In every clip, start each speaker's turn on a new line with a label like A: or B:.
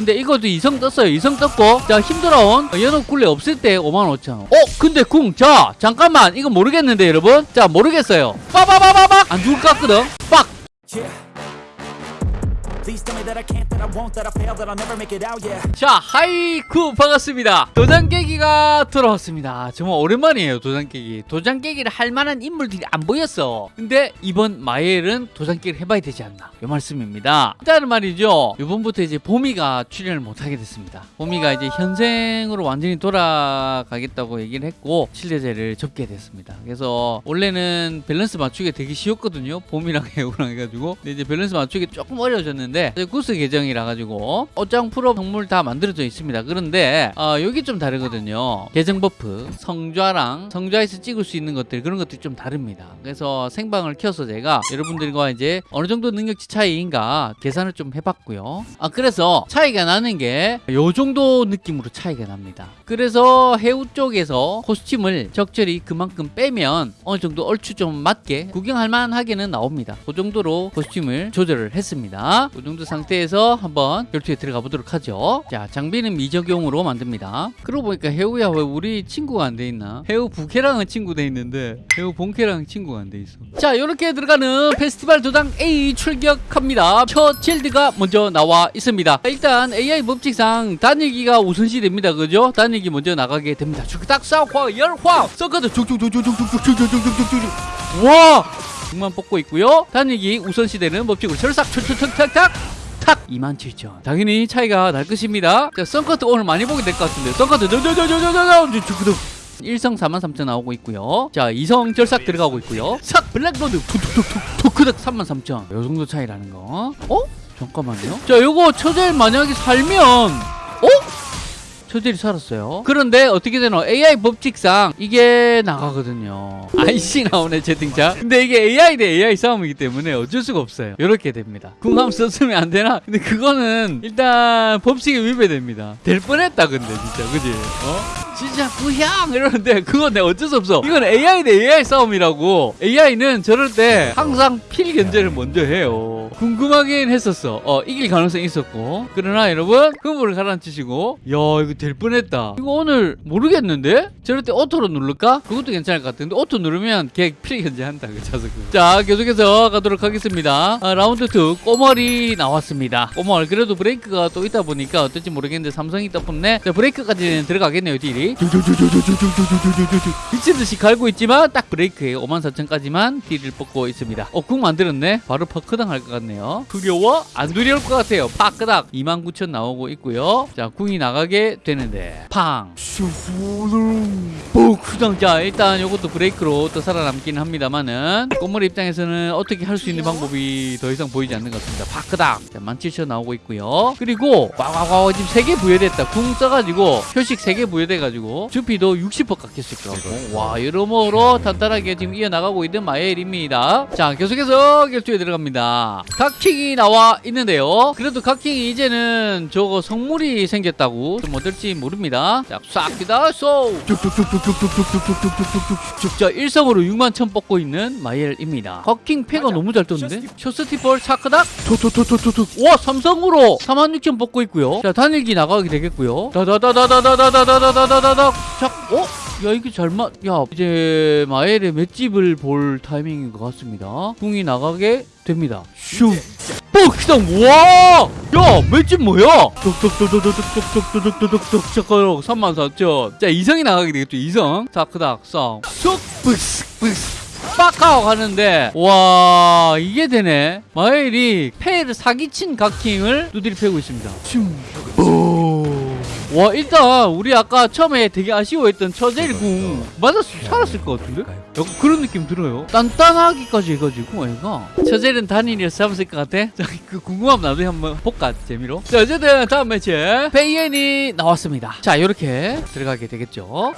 A: 근데 이것도 이성 떴어요. 이성 떴고 자 힘들어온 연옥 굴레 없을 때 5만 5천 원. 어? 근데 궁 자 잠깐만. 이거 모르겠는데 여러분? 자 모르겠어요. 빠바바바박! 안 죽을 것 같거든? 빡!
B: Yeah.
A: 자, 하이쿠 반갑습니다. 도장 깨기가 돌아왔습니다. 정말 오랜만이에요, 도장 깨기. 도장 깨기를 할 만한 인물들이 안 보였어. 근데 이번 마엘은 도장 깨기를 해봐야 되지 않나. 요 말씀입니다. 일단은 말이죠. 이번부터 이제 보미가 출연을 못하게 됐습니다. 보미가 이제 현생으로 완전히 돌아가겠다고 얘기를 했고, 칠레제를 접게 됐습니다. 그래서 원래는 밸런스 맞추기 되게 쉬웠거든요. 봄이랑 해우랑 해가지고. 근데 이제 밸런스 맞추기 조금 어려워졌는데, 이제 구스 계정이라 가지고 옷장 프로 성물 다 만들어져 있습니다. 그런데 어, 여기 좀 다르거든요. 계정 buff, 성좌랑 성좌에서 찍을 수 있는 것들 그런 것들이 좀 다릅니다. 그래서 생방을 켜서 제가 여러분들과 이제 어느 정도 능력치 차이인가 계산을 좀 해봤고요. 아 그래서 차이가 나는 게 요 정도 느낌으로 차이가 납니다. 그래서 해우 쪽에서 costume을 적절히 그만큼 빼면 어느 정도 얼추 좀 맞게 구경할 만하게는 나옵니다. 그 정도로 costume을 조절을 했습니다. 그 정도 상태에서 한번 결투에 들어가 보도록 하죠. 자, 장비는 미적용으로 만듭니다. 그러고 보니까 해우야 왜 우리 친구가 안 돼 있나? 해우 부캐랑은 친구 돼 있는데 해우 본캐랑 친구가 안 돼 있어. 자, 이렇게 들어가는 페스티벌 도장 A 출격합니다. 첫 칠드가 먼저 나와 있습니다. 일단 AI 법칙상 단일기가 우선시 됩니다. 그죠? 단일기 먼저 나가게 됩니다. 딱 싸워 열화 서커드 쭉쭉쭉쭉쭉쭉쭉쭉쭉쭉 와! 등만 뽑고 있고요. 단일기 우선시되는 법칙으로 철삭 툭툭툭탁탁. 탁 27,000 당연히 차이가 날 것입니다. 자 썬커트 오늘 많이 보게 될 것 같은데 썬커트 저저저저저저저 일성 43,000 나오고 있고요. 자 이성 절삭 들어가고 있고요. 삭 블랙로드. 툭툭툭툭 토크덕 33,000 요 정도 차이라는 거. 어? 잠깐만요. 자 요거 처젤 만약에 살면 어? 처젤이 살았어요. 그런데 어떻게 되노? AI 법칙상 이게 나가거든요. IC 나오네 채팅창. 근데 이게 AI 대 AI 싸움이기 때문에 어쩔 수가 없어요. 이렇게 됩니다. 궁 한번 썼으면 안 되나? 근데 그거는 일단 법칙에 위배됩니다. 될 뻔했다 근데 진짜 그지? 어? 진짜 구향 이러는데 그건 내가 어쩔 수 없어. 이건 AI 대 AI 싸움이라고. AI는 저럴 때 항상 필 견제를 먼저 해요. 궁금하긴 했었어. 어 이길 가능성이 있었고. 그러나 여러분 흥분을 가라앉히시고 야 이거 될 뻔했다. 이거 오늘 모르겠는데? 저럴 때 auto로 누를까? 그것도 괜찮을 것 같은데 auto 누르면 걔 필 견제한다 그 자석은. 자 계속해서 가도록 하겠습니다. 아, 라운드 2 꼬멀이 나왔습니다. 꼬멀 그래도 브레이크가 또 있다 보니까 어떨지 모르겠는데 삼성이 보네. 자 브레이크까지는 들어가겠네요 딜이. 미친 듯이 갈고 있지만 딱 브레이크에 54,000까지만 딜을 뽑고 있습니다. 어, 궁 만들었네. 바로 파크당 할 것 같 네요. 두려워? 안 두려울 것 같아요. 파크당 29,000 나오고 있고요. 자, 궁이 나가게 되는데 팡. 뽀크당. 자, 일단 이것도 브레이크로 또 살아남기는 합니다만은 꼬물 입장에서는 어떻게 할 수 있는 방법이 더 이상 보이지 않는 것 같습니다. 파크당. 자, 17,000 나오고 있고요. 그리고 와와와 지금 3개 부여됐다. 궁 써가지고 표식 3개 부여돼가지고 주피도 60% 깎였을 거고 와 여러모로 탄탄하게 지금 이어나가고 있는 마엘입니다 자 계속해서 결투에 들어갑니다 각킹이 나와 있는데요. 그래도 각킹이 이제는 저거 성물이 생겼다고 좀 어떨지 모릅니다. 자싹 기다 쏘! 쭉쭉쭉쭉쭉쭉쭉쭉쭉쭉쭉쭉 자 일성으로 6만 천 뽑고 있는 마엘입니다. 각킹 패가 너무 잘 떴는데? 쇼스티볼 차크닥! 톡톡톡톡톡 와 삼성으로 4만 6천 뽑고 있고요. 자 단일기 나가게 되겠고요. 다다다다다다다다다다다다다 자, 어? 야 이게 잘맞 야 이제 마엘의 맷집을 볼 타이밍인 것 같습니다. 궁이 나가게 됩니다. 슝 뻑시당 와! 야 맷집 뭐야? 뚝뚝뚝뚝뚝뚝뚝뚝뚝뚝뚝 잠깐 34,000 자 이성이 나가게 되겠죠 이성. 자크닥 쌍 쑥! 뿌스 뿌스 빡하고 가는데 와 이게 되네. 마엘이 패를 사기친 각킹을 두드리 패고 있습니다 와 일단 우리 아까 처음에 되게 아쉬워했던 처젤 궁 맞았 살았을 것 같은데? 약간 그런 느낌 들어요. 단단하기까지 해가지고 얘가. 처젤은 단일이어서 잡았을 것 같아? 자, 그 궁금하면 나중에 한번 볼까 재미로? 자 어쨌든 다음 매치 페이엔이 나왔습니다. 자 이렇게 들어가게 되겠죠?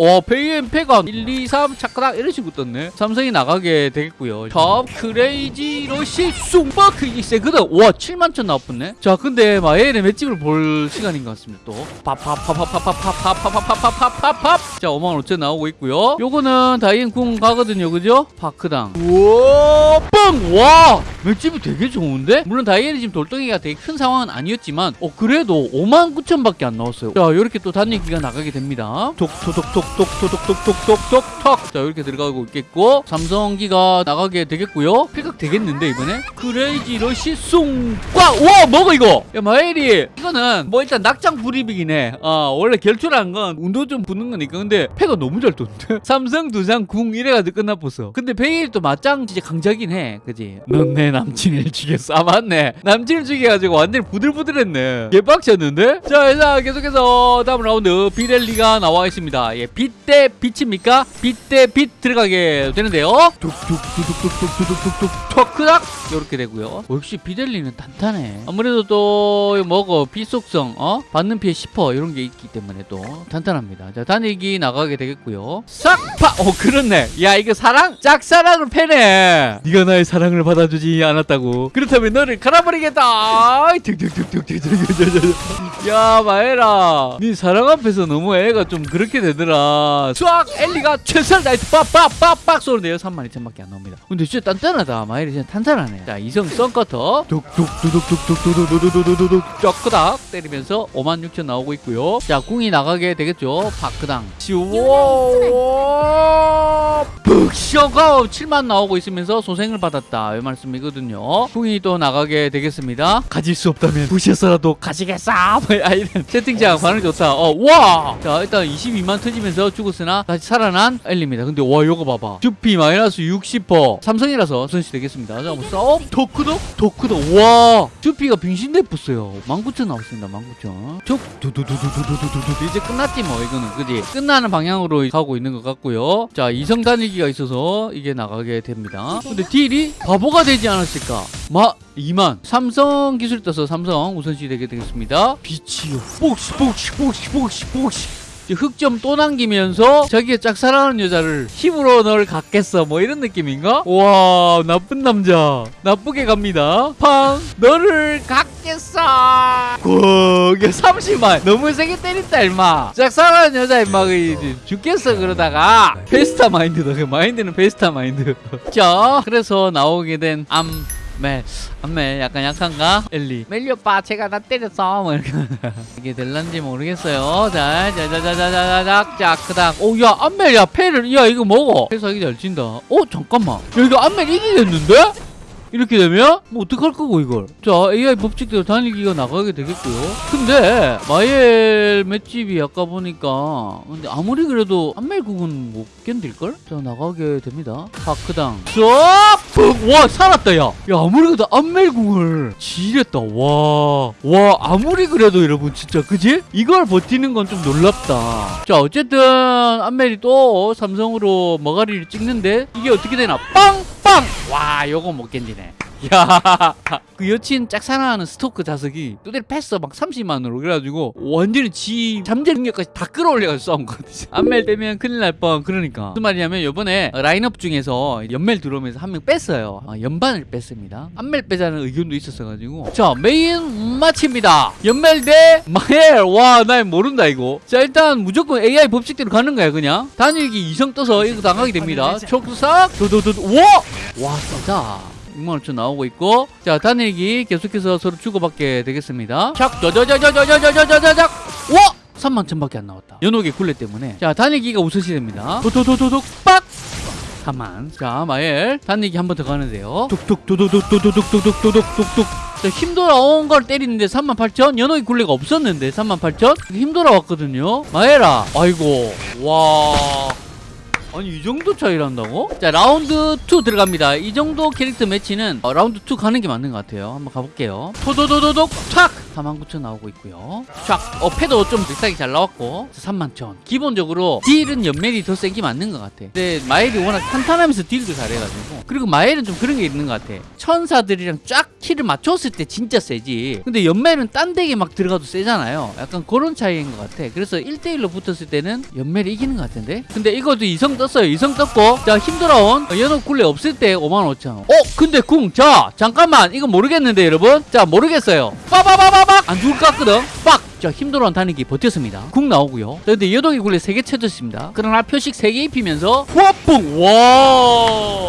A: 와 페이엔 패가 1, 2, 3 차크닥 이런 식으로 떴네 삼성이 나가게 되겠고요. 탑 Crazy Rush 숭바크 이게 세거든. 와 7만 천 나왔네. 자 근데 이제 마엘의 맷집을 볼 시간인 것 같습니다. 또 팝팝팝팝팝팝팝팝팝팝팝팝팝 자 5만 5천 나오고 있고요. 요거는 다이앤 궁 가거든요, 그죠? 파크당. 우와, 빵! 와, 맷집이 되게 좋은데? 물론 다이앤이 지금 돌덩이가 되게 큰 상황은 아니었지만, 어 그래도 5만 9천밖에 안 나왔어요. 자, 이렇게 또 단위기가 나가게 됩니다. 톡톡톡톡톡톡톡톡톡. 자, 이렇게 들어가고 있겠고, 삼성기가 나가게 되겠고요. 픽업 되겠는데 이번에? Crazy Rush 숭! 와, 와, 뭐가 이거? 야, 마엘이 이거는 뭐 일단 낙장 불입이긴 해. 어, 원래 결투란 건 운도 좀 붙는 거니까. 근데 패가 너무 잘 떴는데? 삼성 두장 궁 이래가지고 끝나버렸어. 근데 베일 또 맞짱 진짜 강자긴 해. 그지? 넌 내 남친을 죽였어. 아, 맞네. 남친을 죽여가지고 완전히 부들부들했네. 개빡쳤는데? 자, 자, 계속해서 다음 라운드 비렐리가 나와 있습니다. 예, 빛대 빛입니까? 빛대 빛 들어가게 되는데요. 툭툭툭툭툭툭툭툭 툭 턱크닥 이렇게 되고요. 어, 역시 비델리는 탄탄해. 아무래도 또 뭐고 비속성 어 받는 피해 10% 이런 게 있기 때문에 또 탄탄합니다. 자 단일기 나가게 되겠고요. 싹파 어 그렇네. 야 이거 사랑 짝사랑을 패네. 네가 나의 사랑을 받아주지 않았다고. 그렇다면 너를 갈아버리겠다. 야 마에라, 네 사랑 앞에서 너무 애가 좀 그렇게 되더라. 쫙 엘리가 최선 나이트 빡빡빡빡 쏘는데요. 32,000밖에 안 나옵니다. 근데 진짜 단단하다. 마엘이 진짜 탄탄하네. 자 이성 썬커터 툭툭툭툭툭툭툭툭툭툭툭툭 쫙크닥 때리면서 56,000 나오고 있고요. 자 궁이 나가게 되겠죠. 파크당 시워 북쇼가 7만 나오고 있으면서 소생을 받았다. 이 말씀이거든요. 궁이 또 나가게 되겠습니다. 가질 수 없다면 부셔서라도 가지겠어. 뭐, 아, 이런 채팅창 반응 좋다. 어, 와! 자, 일단 22만 터지면서 죽었으나 다시 살아난 엘리입니다. 근데 와, 요거 봐봐. 주피 마이너스 60%. 삼성이라서 선시 되겠습니다. 자, 뭐 싸움? 토크도? 토크도. 와! 주피가 빙신대pus어요. 19,000 나왔습니다. 19,000. 쭉 두두두두두두두두 이제 끝났지 뭐 이거는 그지? 끝나는 방향으로 가고 있는 것 같고요. 자, 이성 단위기가 있어서 이게 나가게 됩니다. 근데 딜이 바보가 되지 않았을까? 마 2만. 삼성 기술 떠서 삼성 우선시 되게 되겠습니다. 빛이요. 뽁시 뽁시 뽁시 뽁시 뽁시 흑점 또 남기면서 자기가 짝사랑하는 여자를 힘으로 널 갖겠어. 뭐 이런 느낌인가? 와 나쁜 남자. 나쁘게 갑니다. 팡 너를 갖겠어. 꾹 30만. 너무 세게 때린다 임마. 짝사랑하는 여자 임마 그 죽겠어 그러다가. 페스타 마인드다. 그 마인드는 페스타 마인드. 자 그래서 나오게 된 암 멜, 안멜 약간 약한가? 엘리 멜리 오빠 제가 나 때렸어 뭐 이렇게 이게 될란지 모르겠어요 자, 자자자자자자 자, 그다음 오야 안멜 야 패를 야 이거 먹어 패 사기 잘 친다 어 잠깐만 야 이거 안멜 이기겠는데? 이렇게 되면 뭐 어떡할 거고 이걸 자 AI 법칙대로 단일기가 나가게 되겠고요 근데 마이엘 맷집이 아까 보니까 근데 아무리 그래도 안멜국은 못 견딜걸? 자 나가게 됩니다 파크당 쏙 와 살았다 야. 야 아무리 그래도 안멜 궁을 지렸다 와와 아무리 그래도 여러분 진짜 그지? 이걸 버티는 건 좀 놀랍다. 자 어쨌든 안멜이 또 삼성으로 머가리를 찍는데 이게 어떻게 되나? 빵빵! 와 요거 못 견디네 야, 그 여친 짝사랑하는 스토커 자석이 뚜대를 팼어 막 30만으로 그래가지고 완전히 지 잠재 능력까지 다 끌어올려가지고 싸운 거거든. 안멜 빼면 큰일 날 뻔. 그러니까 무슨 말이냐면 이번에 라인업 중에서 연멜 들어오면서 한 명 뺐어요. 아, 연반을 뺐습니다. 안멜 빼자는 의견도 있었어가지고 자 메인 매치입니다. 연멜 대 마엘. 와, 나 모른다 이거. 자 일단 무조건 AI 법칙대로 가는 거야 그냥. 단일기 이성 떠서 이거 당하게 됩니다. 촉삭 도도도 와, 와 진짜. 6만원천 나오고 있고 자 단일기 계속해서 서로 주고받게 되겠습니다. 샥 저저저저저저저저저작. 와! 3만 천밖에 안 나왔다. 연옥의 굴레 때문에. 자 단일기가 우선시 됩니다. 도도도도독 빡! 가만. 자 마엘. 단일기 한 번 더 가는데요. 자, 힘 돌아온 걸 때리는데 38,000 연옥의 굴레가 없었는데 38,000 힘 돌아왔거든요. 마에라 아이고. 와 아니 이 정도 차이를 한다고? 자 라운드 2 들어갑니다. 이 정도 캐릭터 매치는 어, 라운드 2 가는 게 맞는 것 같아요. 한번 가볼게요. 토도도도독 촥! 49,000 나오고 있고요. 촥 어 패도 좀 비싸게 잘 나왔고. 31,000 기본적으로 딜은 연멜이 더 센 게 맞는 것 같아. 근데 마엘이 워낙 탄탄하면서 딜도 잘해가지고. 그리고 마엘은 좀 그런 게 있는 것 같아. 천사들이랑 쫙 키를 맞췄을 때 진짜 세지. 근데 연멜은 딴 덱에 막 들어가도 세잖아요. 약간 그런 차이인 것 같아. 그래서 1대1로 붙었을 때는 연멜이 이기는 것 같은데? 근데 이것도 이성 떴어요. 이성 떴고. 자 힘들어온 연옥 굴레 없을 때 5만 5천 원. 어? 근데 궁 자 잠깐만. 이거 모르겠는데 여러분? 자 모르겠어요. 빠바바바박 안 죽을 것 같거든. 빡! 자 힘들어온 단위기 버텼습니다. 궁 나오고요. 자 근데 연옥이 굴레 3개 쳐졌습니다. 그러나 표식 3개 입히면서 후아뿡! 와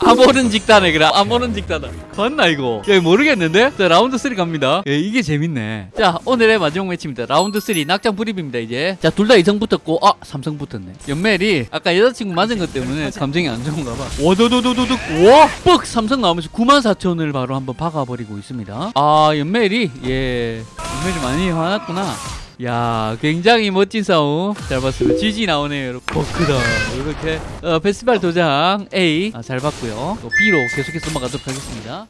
A: 아모른 직단에 그래. 아모른 직단에 봤나 이거? 야 모르겠는데? 자 라운드 3 갑니다. 예, 이게 재밌네. 자 오늘의 마지막 매치입니다. 라운드 3 낙장 불입입니다 이제. 자 둘 다 이성 붙었고 아 삼성 붙었네. 연멜이 아까 여자친구 맞은 것 때문에 감정이 안 좋은가 봐. 와도도도도도 와뻑! 삼성 나오면서 9만 4천을 바로 한번 박아버리고 있습니다. 아 연멜이? 예. 연멜이 많이 화났구나 야 굉장히 멋진 싸움. 잘 봤습니다. GG 나오네요 여러분. 버크다. 이렇게 어, 페스티벌 도장 A 아, 잘 봤고요. 또 B로 계속해서 넘어가도록 하겠습니다